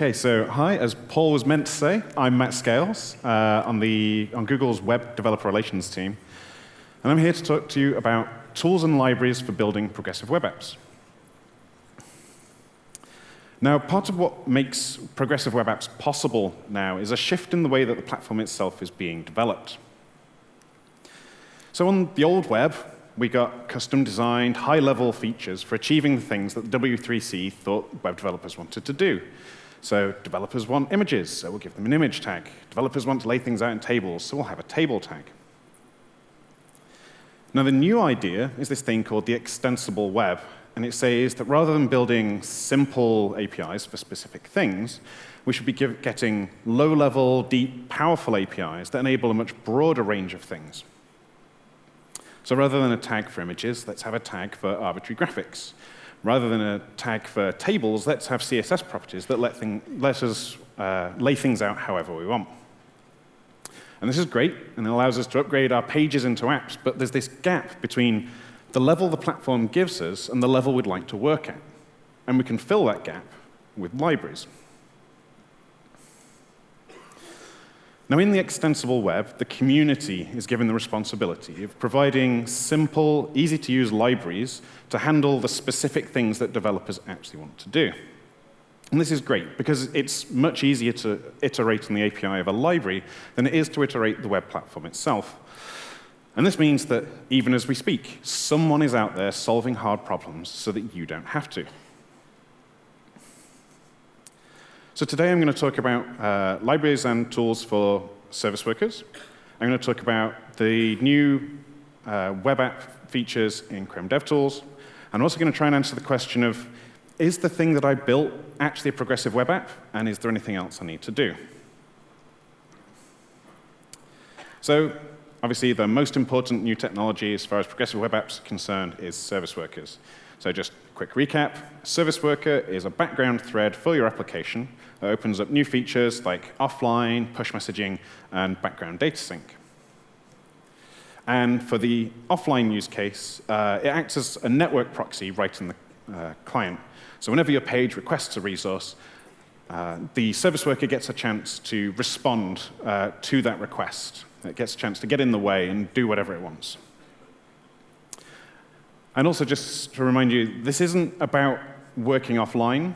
Okay, so hi, as Paul was meant to say, I'm Matt Scales uh, on, the, on Google's Web Developer Relations team. And I'm here to talk to you about tools and libraries for building progressive web apps. Now, part of what makes progressive web apps possible now is a shift in the way that the platform itself is being developed. So on the old web, we got custom designed, high level features for achieving the things that the W3C thought web developers wanted to do. So developers want images, so we'll give them an image tag. Developers want to lay things out in tables, so we'll have a table tag. Now, the new idea is this thing called the extensible web. And it says that rather than building simple APIs for specific things, we should be give, getting low-level, deep, powerful APIs that enable a much broader range of things. So rather than a tag for images, let's have a tag for arbitrary graphics. Rather than a tag for tables, let's have CSS properties that let, thing, let us uh, lay things out however we want. And this is great, and it allows us to upgrade our pages into apps, but there's this gap between the level the platform gives us and the level we'd like to work at. And we can fill that gap with libraries. Now, in the extensible web, the community is given the responsibility of providing simple, easy-to-use libraries to handle the specific things that developers actually want to do. And this is great, because it's much easier to iterate on the API of a library than it is to iterate the web platform itself. And this means that even as we speak, someone is out there solving hard problems so that you don't have to. So today I'm going to talk about uh, libraries and tools for service workers. I'm going to talk about the new uh, web app features in Chrome DevTools. I'm also going to try and answer the question of, is the thing that I built actually a progressive web app, and is there anything else I need to do? So obviously, the most important new technology as far as progressive web apps are concerned is service workers. So just a quick recap. Service worker is a background thread for your application that opens up new features like offline, push messaging, and background data sync. And for the offline use case, uh, it acts as a network proxy right in the uh, client. So whenever your page requests a resource, uh, the service worker gets a chance to respond uh, to that request. It gets a chance to get in the way and do whatever it wants. And also, just to remind you, this isn't about working offline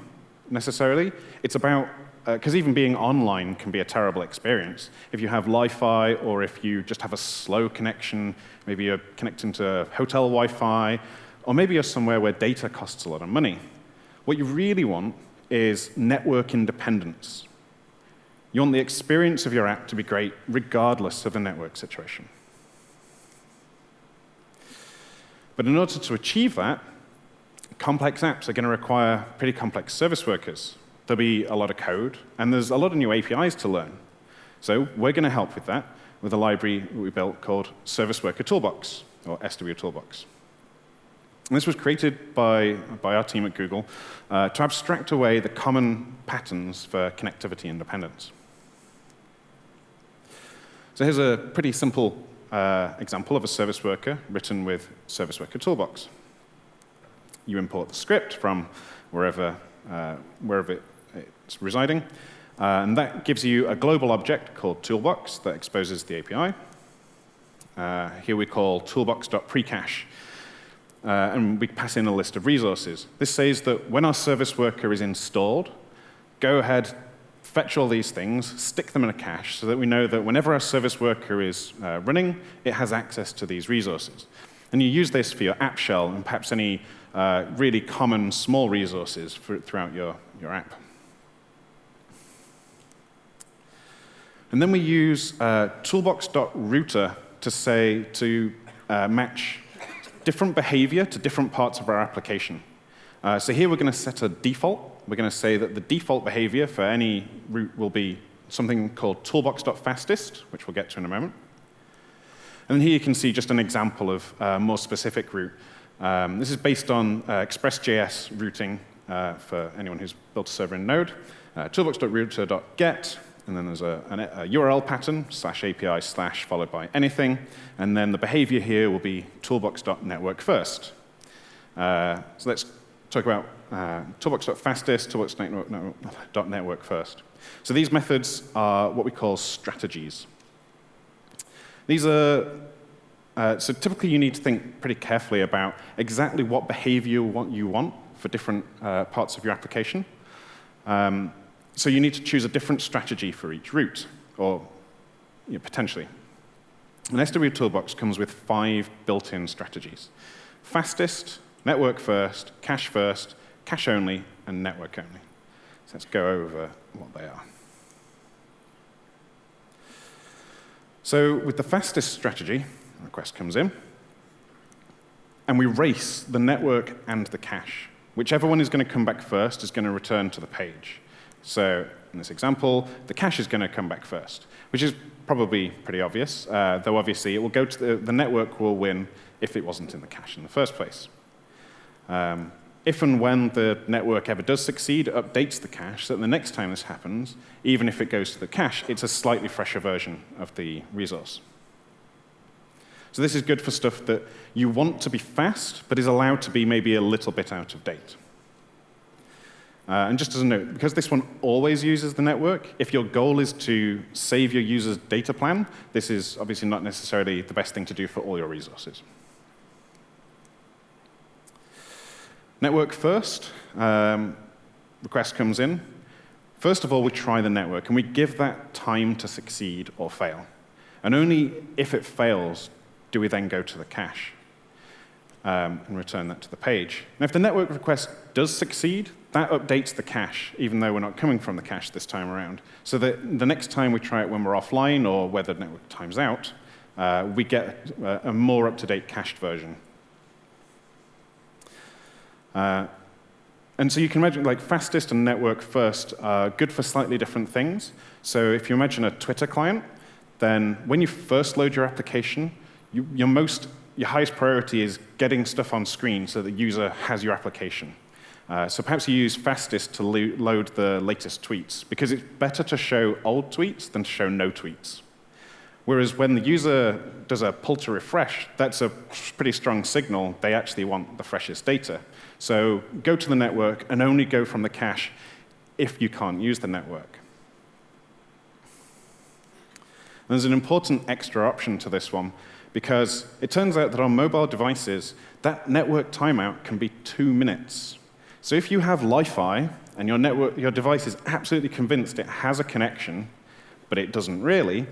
necessarily. It's about, because uh, even being online can be a terrible experience. If you have Wi-Fi or if you just have a slow connection, maybe you're connecting to hotel Wi-Fi, or maybe you're somewhere where data costs a lot of money. What you really want is network independence. You want the experience of your app to be great regardless of the network situation. But in order to achieve that, complex apps are going to require pretty complex service workers. There'll be a lot of code, and there's a lot of new APIs to learn. So we're going to help with that with a library we built called Service Worker Toolbox, or SW Toolbox. And this was created by, by our team at Google uh, to abstract away the common patterns for connectivity independence. So here's a pretty simple uh, example of a service worker written with Service Worker Toolbox. You import the script from wherever, uh, wherever it's residing, uh, and that gives you a global object called Toolbox that exposes the API. Uh, here we call toolbox.precache. Uh, and we pass in a list of resources. This says that when our service worker is installed, go ahead, fetch all these things, stick them in a cache so that we know that whenever our service worker is uh, running, it has access to these resources. And you use this for your app shell and perhaps any uh, really common small resources for, throughout your, your app. And then we use uh, toolbox.router to say, to uh, match different behavior to different parts of our application. Uh, so here we're going to set a default we're going to say that the default behavior for any route will be something called toolbox.fastest, which we'll get to in a moment. And here you can see just an example of a more specific route. Um, this is based on uh, Express.js routing uh, for anyone who's built a server in Node. Uh, toolbox.router.get, and then there's a, a, URL pattern, slash API slash followed by anything. And then the behavior here will be toolbox.network first. Uh, so let's talk about uh, toolbox.fastest, toolbox.network first. So these methods are what we call strategies. These are, uh, so typically you need to think pretty carefully about exactly what behavior you want, for different uh, parts of your application. Um, so you need to choose a different strategy for each route, or you know, potentially. An SW Toolbox comes with five built-in strategies. Fastest, network first, cache first, cache only, and network only. So let's go over what they are. So with the fastest strategy, a request comes in, and we race the network and the cache. Whichever one is going to come back first is going to return to the page. So in this example, the cache is going to come back first, which is probably pretty obvious, uh, though obviously it will go to the, the network will win if it wasn't in the cache in the first place. Um, if and when the network ever does succeed, it updates the cache so that the next time this happens, even if it goes to the cache, it's a slightly fresher version of the resource. So this is good for stuff that you want to be fast, but is allowed to be maybe a little bit out of date. Uh, and just as a note, because this one always uses the network, if your goal is to save your user's data plan, this is obviously not necessarily the best thing to do for all your resources. Network first, um, request comes in. First of all, we try the network, and we give that time to succeed or fail. And only if it fails do we then go to the cache um, and return that to the page. Now, if the network request does succeed, that updates the cache, even though we're not coming from the cache this time around. So that the next time we try it when we're offline or whether the network times out, uh, we get a, a more up-to-date cached version uh, and so you can imagine like fastest and network first are good for slightly different things. So if you imagine a Twitter client, then when you first load your application, you, your most your highest priority is getting stuff on screen so the user has your application. Uh, so perhaps you use fastest to lo load the latest tweets, because it's better to show old tweets than to show no tweets. Whereas when the user does a pull to refresh, that's a pretty strong signal they actually want the freshest data. So go to the network and only go from the cache if you can't use the network. There's an important extra option to this one because it turns out that on mobile devices, that network timeout can be two minutes. So if you have Lie-Fi and your, network, your device is absolutely convinced it has a connection, but it doesn't really,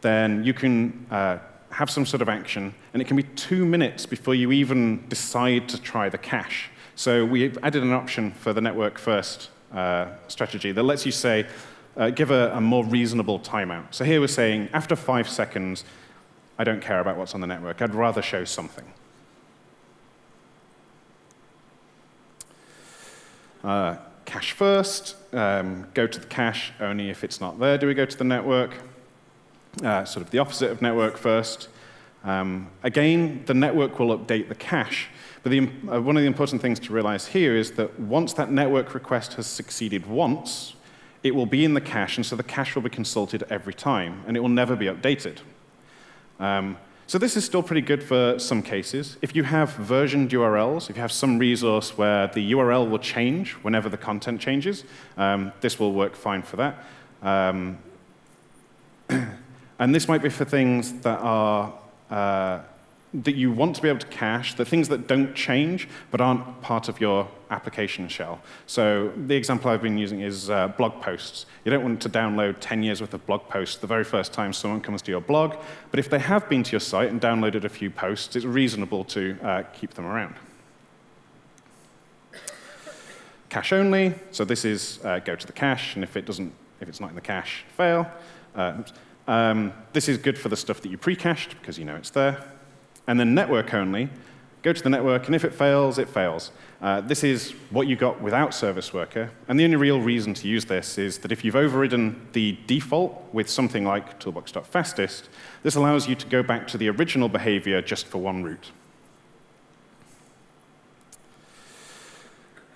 then you can uh, have some sort of action, and it can be two minutes before you even decide to try the cache. So we've added an option for the network first uh, strategy that lets you say, uh, give a, a, more reasonable timeout. So here we're saying, after five seconds, I don't care about what's on the network. I'd rather show something. Uh, cache first, um, go to the cache only if it's not there. Do we go to the network? uh, sort of the opposite of network first. Um, again, the network will update the cache. But the, uh, one of the important things to realize here is that once that network request has succeeded once, it will be in the cache, and so the cache will be consulted every time, and it will never be updated. Um, so this is still pretty good for some cases. If you have versioned URLs, if you have some resource where the URL will change whenever the content changes, um, this will work fine for that. Um, And this might be for things that are uh, that you want to be able to cache, the things that don't change but aren't part of your application shell. So the example I've been using is uh, blog posts. You don't want to download 10 years worth of blog posts the very first time someone comes to your blog, but if they have been to your site and downloaded a few posts, it's reasonable to uh, keep them around. Cache only, so this is uh, go to the cache, and if it doesn't, if it's not in the cache, fail. Uh, um, this is good for the stuff that you pre-cached because you know it's there. And then network only, go to the network, and if it fails, it fails. Uh, this is what you got without Service Worker. And the only real reason to use this is that if you've overridden the default with something like toolbox.fastest, this allows you to go back to the original behavior just for one route.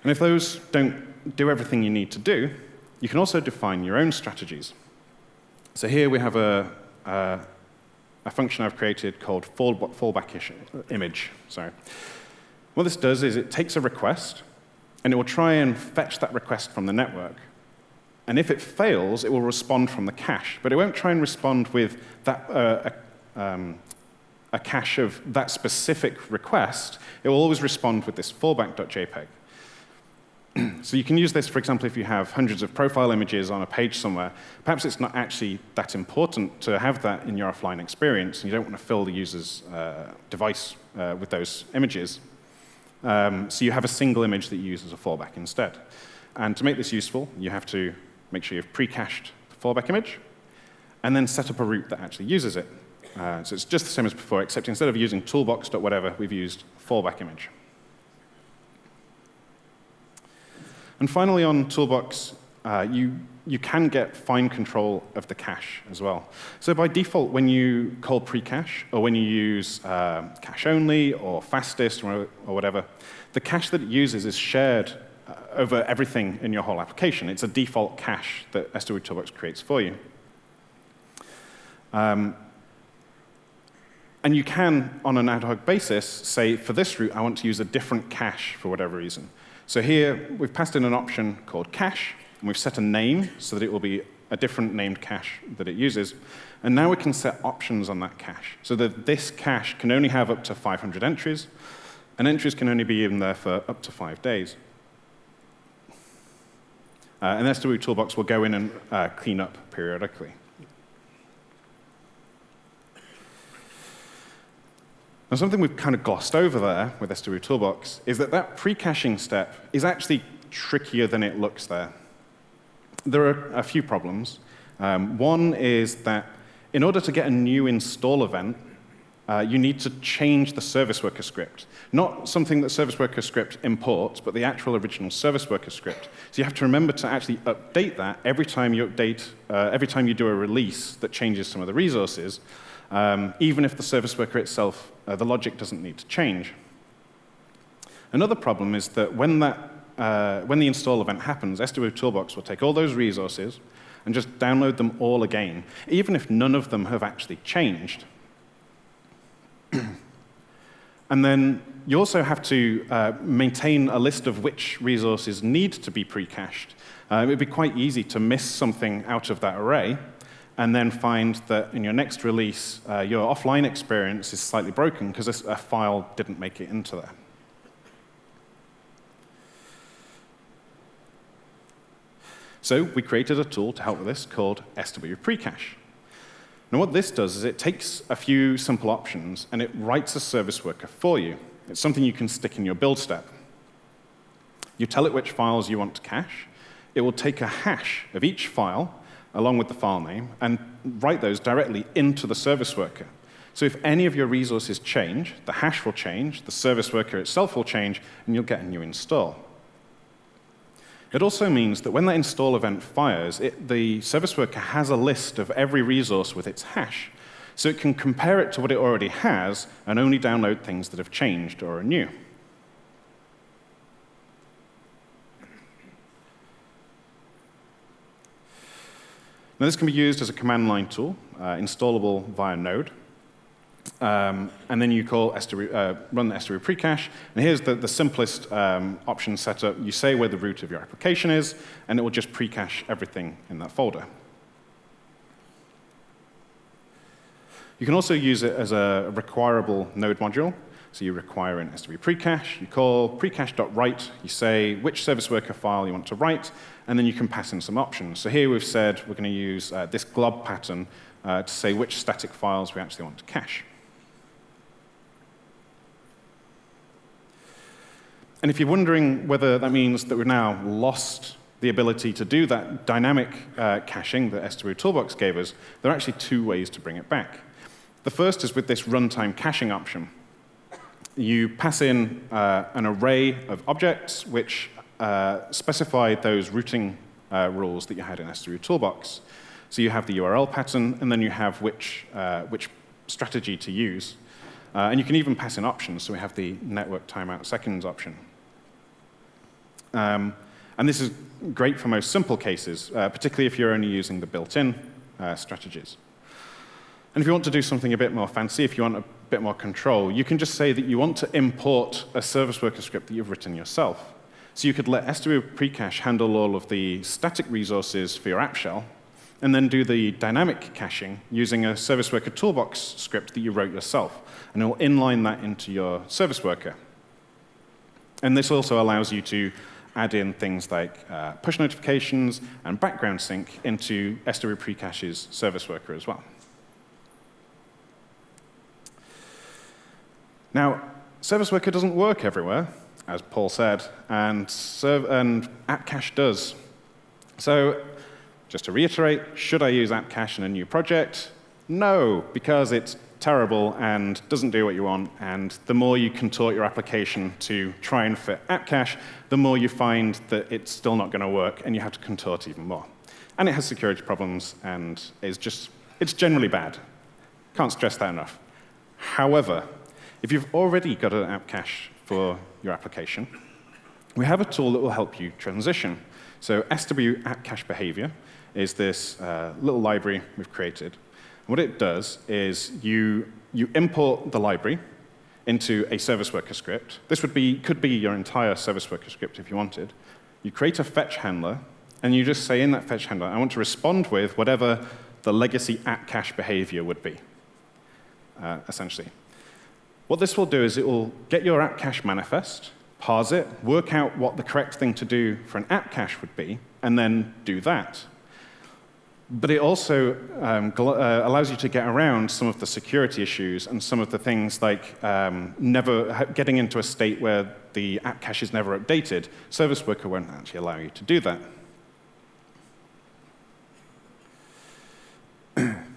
And if those don't do everything you need to do, you can also define your own strategies. So here we have a, a, a function I've created called fall, fallback image. Sorry. What this does is it takes a request, and it will try and fetch that request from the network. And if it fails, it will respond from the cache. But it won't try and respond with that, uh, a, um, a cache of that specific request. It will always respond with this fallback.jpg. so you can use this, for example, if you have hundreds of profile images on a page somewhere. Perhaps it's not actually that important to have that in your offline experience, and you don't want to fill the user's uh, device uh, with those images. Um, so you have a single image that you use as a fallback instead. And to make this useful, you have to make sure you've pre-cached the fallback image, and then set up a route that actually uses it. Uh, so it's just the same as before, except instead of using toolbox.whatever, we've used fallback image. And finally, on Toolbox, uh, you, you can get fine control of the cache as well. So by default, when you call pre-cache, or when you use uh, cache only, or fastest, or, or, whatever, the cache that it uses is shared uh, over everything in your whole application. It's a default cache that SW Toolbox creates for you. Um, and you can, on an ad hoc basis, say, for this route, I want to use a different cache for whatever reason. So here, we've passed in an option called cache, and we've set a name so that it will be a different named cache that it uses. And now we can set options on that cache, so that this cache can only have up to 500 entries, and entries can only be in there for up to five days. Uh, and the SW Toolbox will go in and uh, clean up periodically. And something we've kind of glossed over there with SW Toolbox is that that pre-caching step is actually trickier than it looks there. There are a few problems. Um, one is that in order to get a new install event, uh, you need to change the service worker script. Not something that service worker script imports, but the actual original service worker script. So you have to remember to actually update that every time you update, uh, every time you do a release that changes some of the resources, um, even if the service worker itself, uh, the logic doesn't need to change. Another problem is that when, that, uh, when the install event happens, SW Toolbox will take all those resources and just download them all again, even if none of them have actually changed. and then you also have to uh, maintain a list of which resources need to be pre-cached. Uh, it would be quite easy to miss something out of that array, and then find that in your next release, uh, your offline experience is slightly broken because a file didn't make it into there. So we created a tool to help with this called SW Precache. Now what this does is it takes a few simple options and it writes a service worker for you. It's something you can stick in your build step. You tell it which files you want to cache. It will take a hash of each file along with the file name and write those directly into the service worker. So if any of your resources change, the hash will change, the service worker itself will change, and you'll get a new install. It also means that when that install event fires, it, the service worker has a list of every resource with its hash. So it can compare it to what it already has and only download things that have changed or are new. Now, this can be used as a command line tool, uh, installable via Node. Um, and then you call SW, uh, run the SW precache. And here's the, the simplest um, option setup. You say where the root of your application is, and it will just precache everything in that folder. You can also use it as a requirable node module. So you require an SW precache. You call precache.write. You say which service worker file you want to write, and then you can pass in some options. So here we've said we're going to use uh, this glob pattern uh, to say which static files we actually want to cache. And if you're wondering whether that means that we've now lost the ability to do that dynamic uh, caching that SW Toolbox gave us, there are actually two ways to bring it back. The first is with this runtime caching option. You pass in uh, an array of objects which uh, specify those routing uh, rules that you had in SW Toolbox. So you have the URL pattern, and then you have which, uh, which strategy to use. Uh, and you can even pass in options. So we have the network timeout seconds option. Um, and this is great for most simple cases, uh, particularly if you're only using the built-in strategies. And if you want to do something a bit more fancy, if you want a bit more control, you can just say that you want to import a service worker script that you've written yourself. So you could let SW precache handle all of the static resources for your app shell, and then do the dynamic caching using a service worker toolbox script that you wrote yourself. And it will inline that into your service worker. And this also allows you to add in things like uh, push notifications and background sync into SW Precache's service worker as well. Now, service worker doesn't work everywhere, as Paul said, and, serve, and app cache does. So just to reiterate, should I use app cache in a new project? No, because it's terrible and doesn't do what you want. And the more you contort your application to try and fit app cache, the more you find that it's still not going to work and you have to contort even more. And it has security problems and is just, it's generally bad. Can't stress that enough. However, if you've already got an app cache for your application, we have a tool that will help you transition. So SW app cache behavior is this uh, little library we've created. What it does is you, you import the library into a service worker script. This would be, could be your entire service worker script if you wanted. You create a fetch handler, and you just say in that fetch handler, I want to respond with whatever the legacy app cache behavior would be, uh, essentially. What this will do is it will get your app cache manifest, parse it, work out what the correct thing to do for an app cache would be, and then do that. But it also um, uh, allows you to get around some of the security issues and some of the things like um, never getting into a state where the app cache is never updated. Service Worker won't actually allow you to do that.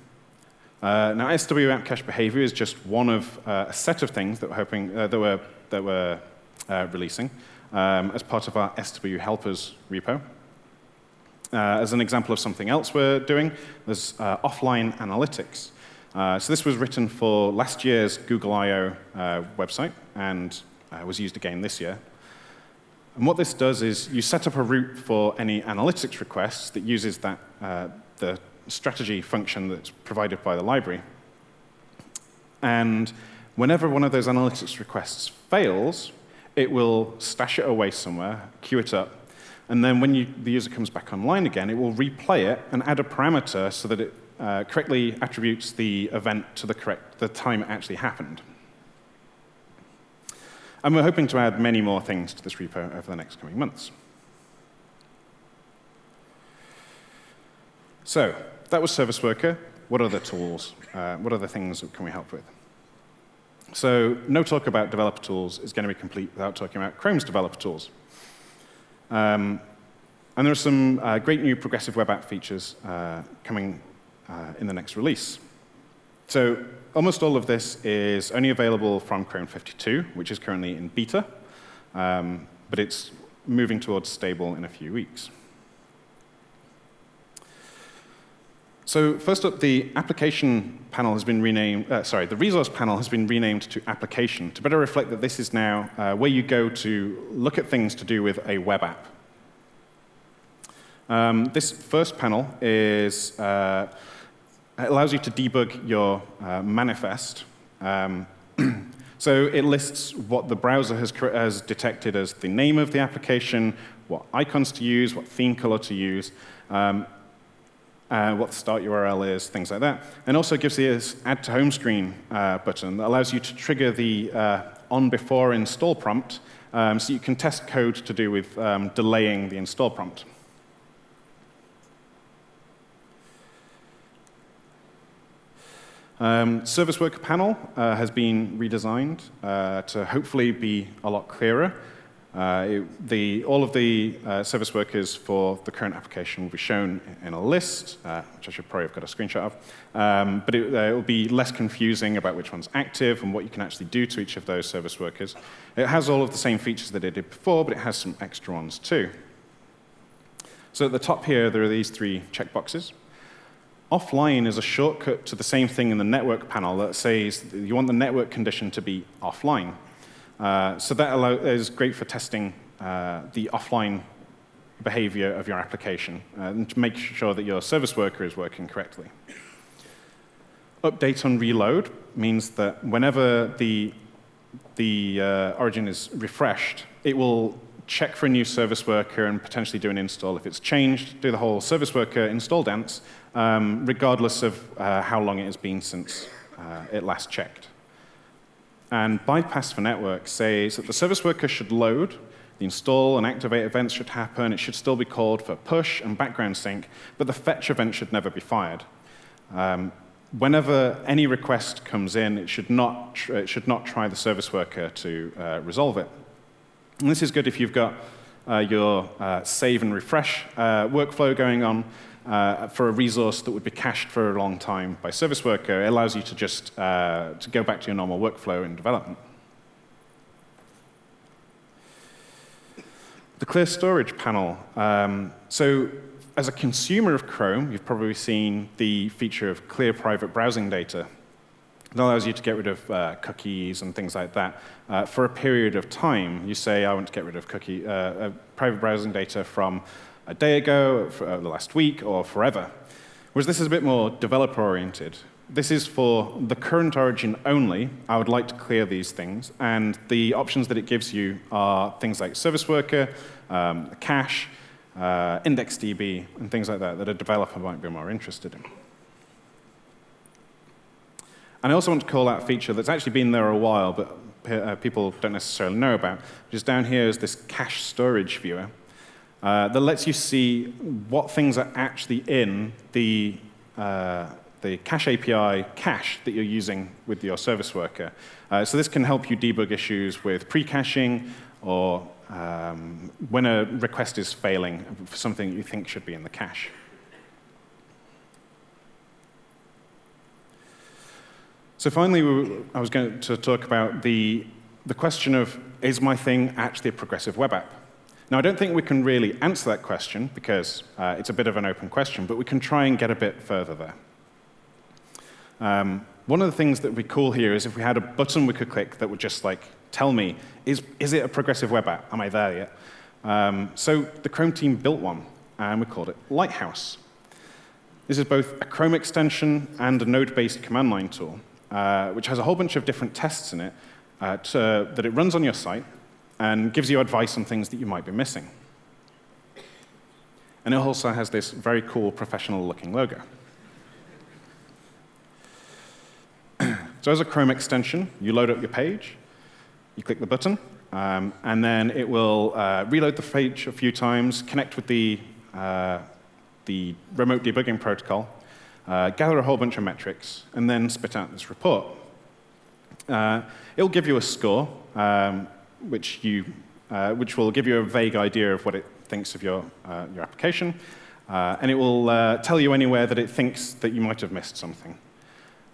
Uh, now, SW app cache behavior is just one of uh, a set of things that we're hoping uh, that we're, that we're uh, releasing um, as part of our SW helpers repo. Uh, as an example of something else we're doing, there's uh, offline analytics. so this was written for last year's Google I.O. website and was used again this year. And what this does is you set up a route for any analytics requests that uses that, the strategy function that's provided by the library. And whenever one of those analytics requests fails, it will stash it away somewhere, queue it up, and then when you, the user comes back online again, it will replay it and add a parameter so that it uh, correctly attributes the event to the correct the time it actually happened. And we're hoping to add many more things to this repo over the next coming months. So that was Service Worker. What the tools? Uh, what the things can we help with? So no talk about developer tools is going to be complete without talking about Chrome's developer tools. Um, and there are some uh, great new progressive web app features uh, coming uh, in the next release. So almost all of this is only available from Chrome 52, which is currently in beta, um, but it's moving towards stable in a few weeks. So first up, the application panel has been renamed, uh, sorry, the resource panel has been renamed to application to better reflect that this is now uh, where you go to look at things to do with a web app. Um, this first panel is, uh, allows you to debug your uh, manifest. Um, so it lists what the browser has, has detected as the name of the application, what icons to use, what theme color to use. Um, uh, what the start URL is, things like that. And also gives the add to home screen uh, button that allows you to trigger the uh, on before install prompt um, so you can test code to do with um, delaying the install prompt. Um, Service Worker Panel uh, has been redesigned uh, to hopefully be a lot clearer. Uh, it, the, all of the uh, service workers for the current application will be shown in a list, uh, which I should probably have got a screenshot of. Um, but it, uh, it, will be less confusing about which one's active and what you can actually do to each of those service workers. It has all of the same features that it did before, but it has some extra ones too. So at the top here, there are these three checkboxes. Offline is a shortcut to the same thing in the network panel that says you want the network condition to be offline. Uh, so that allow, is great for testing uh, the offline behavior of your application uh, and to make sure that your service worker is working correctly. Update on reload means that whenever the, the uh, origin is refreshed, it will check for a new service worker and potentially do an install. If it's changed, do the whole service worker install dance, um, regardless of uh, how long it has been since it last checked. And bypass for network says that the service worker should load, the install and activate events should happen, it should still be called for push and background sync, but the fetch event should never be fired. Um, whenever any request comes in, it should not, it should not try the service worker to uh, resolve it. And this is good if you've got uh, your uh, save and refresh uh, workflow going on uh, for a resource that would be cached for a long time by service worker. It allows you to just uh, to go back to your normal workflow in development. The clear storage panel. Um, so as a consumer of Chrome, you've probably seen the feature of clear private browsing data. It allows you to get rid of uh, cookies and things like that uh, for a period of time. You say, I want to get rid of cookie, uh, uh private browsing data from a day ago, uh, the last week, or forever. Whereas this is a bit more developer-oriented. This is for the current origin only. I would like to clear these things. And the options that it gives you are things like service worker, um, cache, uh, IndexedDB, and things like that that a developer might be more interested in. And I also want to call out a feature that's actually been there a while, but uh, people don't necessarily know about, which is down here is this cache storage viewer uh, that lets you see what things are actually in the, uh, the cache API cache that you're using with your service worker. Uh, so this can help you debug issues with pre-caching or um, when a request is failing for something you think should be in the cache. So finally, we, I was going to talk about the, the question of, is my thing actually a progressive web app? Now, I don't think we can really answer that question because uh, it's a bit of an open question, but we can try and get a bit further there. Um, one of the things that would be cool here is if we had a button we could click that would just like tell me, is, is it a progressive web app? Am I there yet? Um, so the Chrome team built one, and we called it Lighthouse. This is both a Chrome extension and a node-based command line tool, uh, which has a whole bunch of different tests in it uh, to, that it runs on your site and gives you advice on things that you might be missing. And it also has this very cool professional-looking logo. so as a Chrome extension, you load up your page, you click the button, um, and then it will uh, reload the page a few times, connect with the, uh, the remote debugging protocol, uh, gather a whole bunch of metrics, and then spit out this report. Uh, it'll give you a score, um, which, you, uh, which will give you a vague idea of what it thinks of your, uh, your application, and it will tell you anywhere that it thinks that you might have missed something.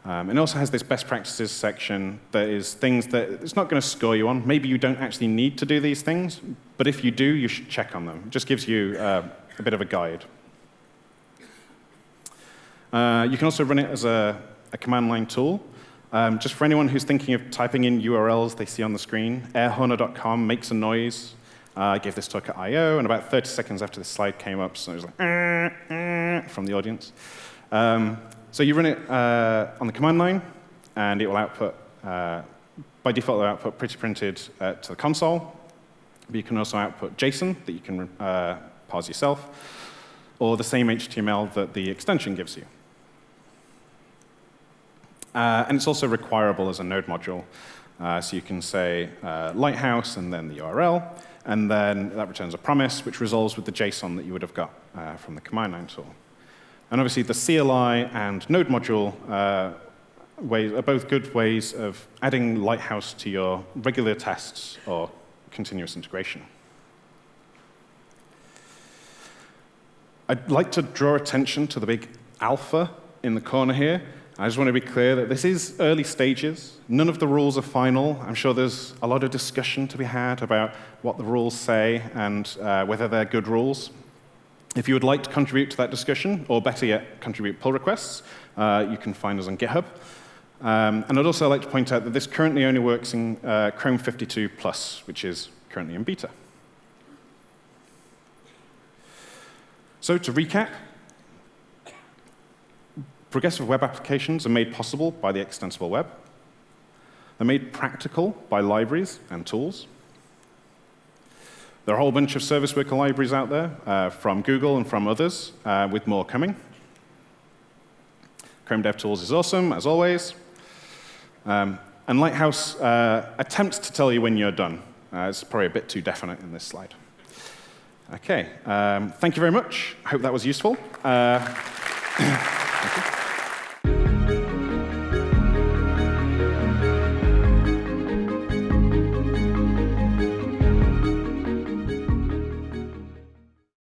Um, it also has this best practices section that is things that it's not going to score you on. Maybe you don't actually need to do these things, but if you do, you should check on them. It just gives you uh, a bit of a guide. Uh, you can also run it as a, a command line tool. Um, just for anyone who's thinking of typing in URLs they see on the screen, airhorner.com makes a noise. Uh, I gave this talk at I.O., and about 30 seconds after the slide came up, so it was like, uh, uh, from the audience. Um, so you run it uh, on the command line, and it will output, uh, by default, it'll output pretty printed uh, to the console. But you can also output JSON that you can uh, parse yourself, or the same HTML that the extension gives you. Uh, and it's also requirable as a node module. Uh, so you can say Lighthouse and then the URL, and then that returns a promise, which resolves with the JSON that you would have got from the command line tool. And obviously, the CLI and Node module uh, ways are both good ways of adding Lighthouse to your regular tests or continuous integration. I'd like to draw attention to the big alpha in the corner here. I just want to be clear that this is early stages. None of the rules are final. I'm sure there's a lot of discussion to be had about what the rules say and uh, whether they're good rules. If you would like to contribute to that discussion, or better yet, contribute pull requests, uh, you can find us on GitHub. Um, and I'd also like to point out that this currently only works in uh, Chrome 52 Plus, which is currently in beta. So to recap, progressive web applications are made possible by the extensible web. They're made practical by libraries and tools. There are a whole bunch of service worker libraries out there uh, from Google and from others, uh, with more coming. Chrome DevTools is awesome, as always. Um, and Lighthouse uh, attempts to tell you when you're done. Uh, it's probably a bit too definite in this slide. OK, um, thank you very much. I hope that was useful. Uh,